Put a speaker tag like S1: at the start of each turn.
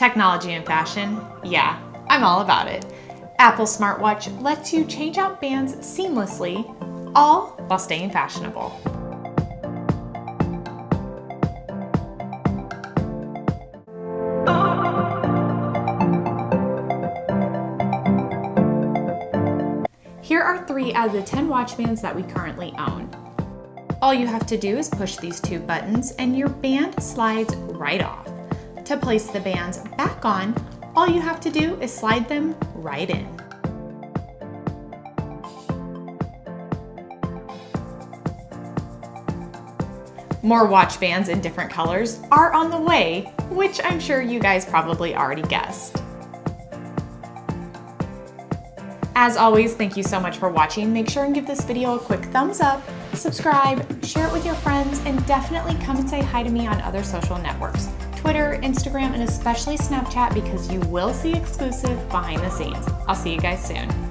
S1: Technology and fashion? Yeah, I'm all about it. Apple Smartwatch lets you change out bands seamlessly, all while staying fashionable. Here are three out of the 10 watch bands that we currently own. All you have to do is push these two buttons and your band slides right off. To place the bands back on, all you have to do is slide them right in. More watch bands in different colors are on the way, which I'm sure you guys probably already guessed. As always, thank you so much for watching. Make sure and give this video a quick thumbs up, subscribe, share it with your friends, and definitely come and say hi to me on other social networks. Twitter, Instagram, and especially Snapchat because you will see exclusive behind the scenes. I'll see you guys soon.